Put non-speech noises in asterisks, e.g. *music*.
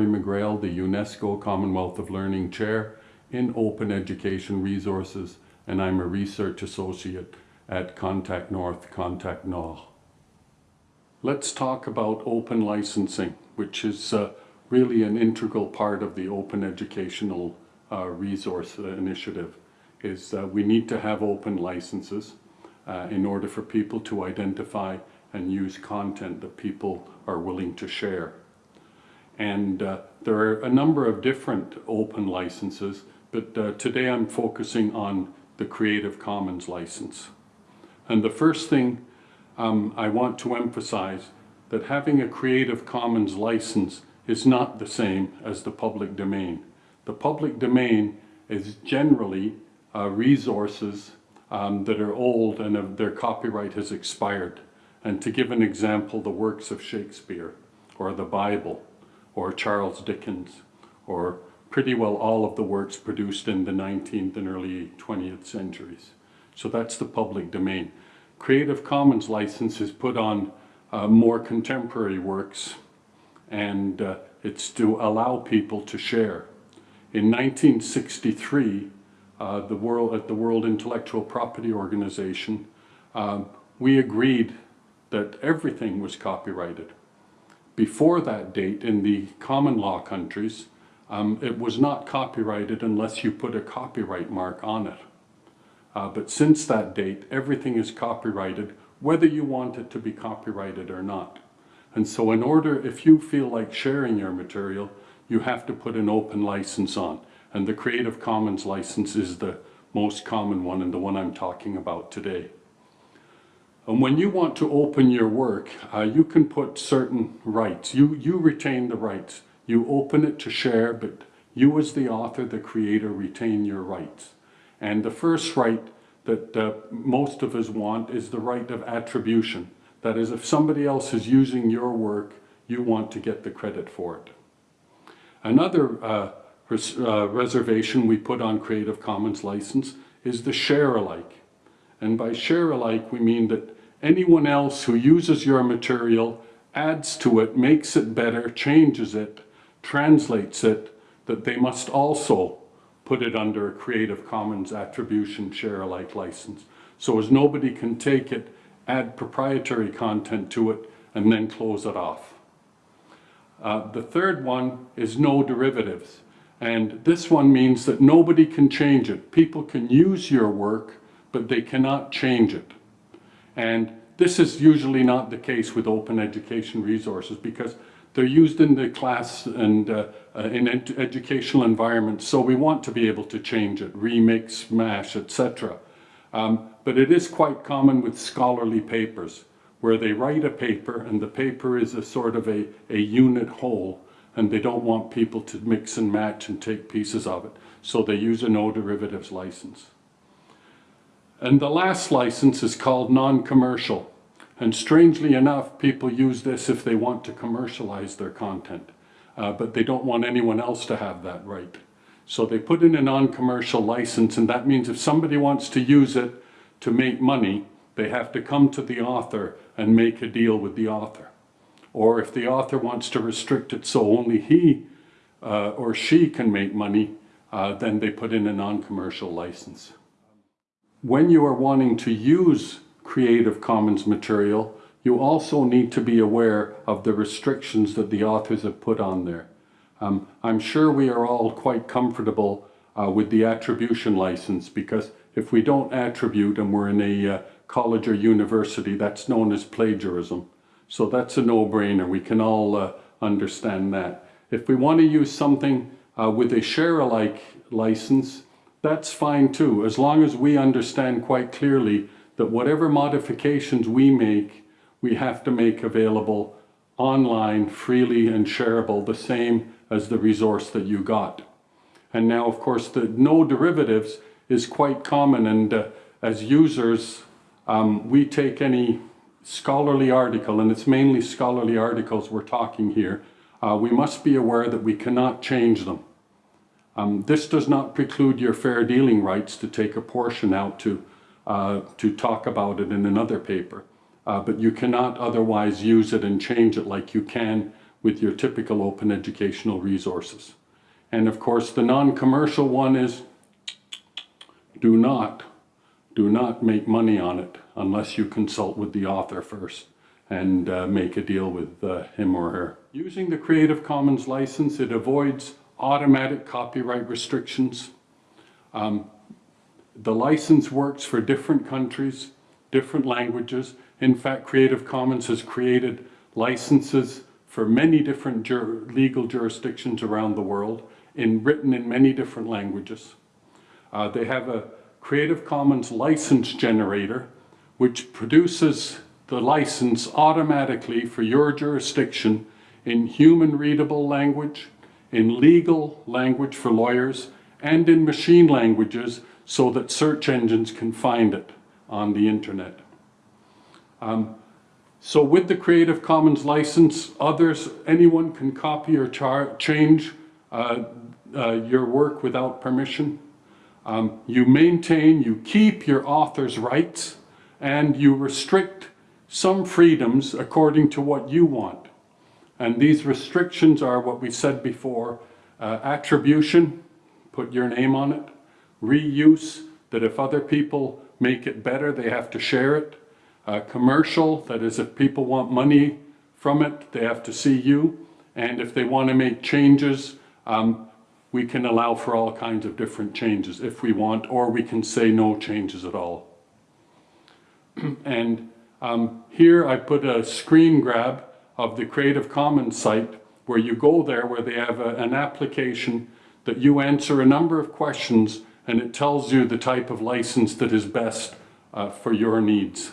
Rory McGreal, the UNESCO Commonwealth of Learning Chair in Open Education Resources, and I'm a Research Associate at Contact North, Contact Nord. Let's talk about open licensing, which is uh, really an integral part of the Open Educational uh, Resource Initiative, is uh, we need to have open licenses uh, in order for people to identify and use content that people are willing to share. And uh, there are a number of different open licenses, but uh, today I'm focusing on the Creative Commons license. And the first thing um, I want to emphasize that having a Creative Commons license is not the same as the public domain. The public domain is generally uh, resources um, that are old and uh, their copyright has expired. And to give an example, the works of Shakespeare, or the Bible, or Charles Dickens, or pretty well all of the works produced in the 19th and early 20th centuries. So that's the public domain. Creative Commons license is put on uh, more contemporary works and uh, it's to allow people to share. In 1963, uh, the world, at the World Intellectual Property Organization, um, we agreed that everything was copyrighted. Before that date, in the common law countries, um, it was not copyrighted unless you put a copyright mark on it. Uh, but since that date, everything is copyrighted, whether you want it to be copyrighted or not. And so in order, if you feel like sharing your material, you have to put an open license on. And the Creative Commons license is the most common one and the one I'm talking about today. And when you want to open your work, uh, you can put certain rights. You, you retain the rights. You open it to share, but you as the author, the creator, retain your rights. And the first right that uh, most of us want is the right of attribution. That is, if somebody else is using your work, you want to get the credit for it. Another uh, res uh, reservation we put on Creative Commons license is the share alike. And by share alike, we mean that anyone else who uses your material adds to it, makes it better, changes it, translates it, that they must also put it under a Creative Commons attribution share alike license. So as nobody can take it, add proprietary content to it, and then close it off. Uh, the third one is no derivatives. And this one means that nobody can change it. People can use your work, but they cannot change it. And this is usually not the case with open education resources because they're used in the class and uh, uh, in ed educational environments, so we want to be able to change it, remix, mash, etc. Um, but it is quite common with scholarly papers, where they write a paper and the paper is a sort of a, a unit whole, and they don't want people to mix and match and take pieces of it. So they use a no derivatives license. And the last license is called non-commercial. And strangely enough, people use this if they want to commercialize their content, uh, but they don't want anyone else to have that right. So they put in a non-commercial license, and that means if somebody wants to use it to make money, they have to come to the author and make a deal with the author. Or if the author wants to restrict it so only he uh, or she can make money, uh, then they put in a non-commercial license. When you are wanting to use Creative Commons material, you also need to be aware of the restrictions that the authors have put on there. Um, I'm sure we are all quite comfortable uh, with the attribution license because if we don't attribute and we're in a uh, college or university, that's known as plagiarism. So that's a no-brainer. We can all uh, understand that. If we want to use something uh, with a share-alike license, that's fine too, as long as we understand quite clearly that whatever modifications we make, we have to make available online, freely and shareable, the same as the resource that you got. And now, of course, the no derivatives is quite common and uh, as users, um, we take any scholarly article, and it's mainly scholarly articles we're talking here, uh, we must be aware that we cannot change them. Um, this does not preclude your fair dealing rights to take a portion out to uh, to talk about it in another paper. Uh, but you cannot otherwise use it and change it like you can with your typical open educational resources. And of course, the non-commercial one is do not, do not make money on it unless you consult with the author first and uh, make a deal with uh, him or her. Using the Creative Commons license, it avoids automatic copyright restrictions. Um, the license works for different countries, different languages. In fact, Creative Commons has created licenses for many different jur legal jurisdictions around the world, in, written in many different languages. Uh, they have a Creative Commons license generator, which produces the license automatically for your jurisdiction in human readable language, in legal language for lawyers, and in machine languages so that search engines can find it on the internet. Um, so with the Creative Commons license, others, anyone can copy or change uh, uh, your work without permission. Um, you maintain, you keep your author's rights, and you restrict some freedoms according to what you want. And these restrictions are what we said before, uh, attribution, put your name on it, reuse, that if other people make it better, they have to share it, uh, commercial, that is if people want money from it, they have to see you, and if they want to make changes, um, we can allow for all kinds of different changes if we want, or we can say no changes at all. *clears throat* and um, here I put a screen grab of the Creative Commons site where you go there where they have a, an application that you answer a number of questions and it tells you the type of license that is best uh, for your needs.